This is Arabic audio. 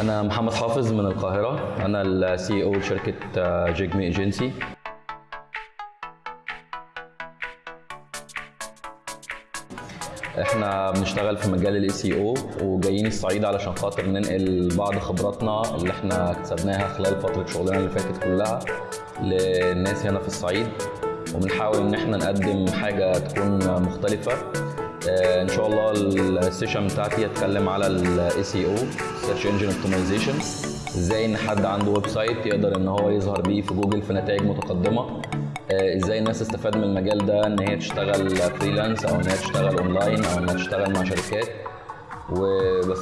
أنا محمد حافظ من القاهرة. أنا ال CEO لشركة جيجمي ايجنسي إحنا بنشتغل في مجال ال SEO وجايين الصعيد علشان خاطر ننقل بعض خبراتنا اللي إحنا اكتسبناها خلال فترة شغلنا اللي فاتت كلها للناس هنا في الصعيد. وبنحاول إن إحنا نقدم حاجة تكون مختلفة. آه، إن شاء الله ال session بتاعتي هتكلم على ال SEO search engine optimization إزاي إن حد عنده website يقدر إن هو يظهر بيه في جوجل في نتائج متقدمة. آه، إزاي الناس تستفاد من المجال ده إن هي تشتغل freelance أو إن هي تشتغل اونلاين أو ان هي تشتغل مع شركات. وبس.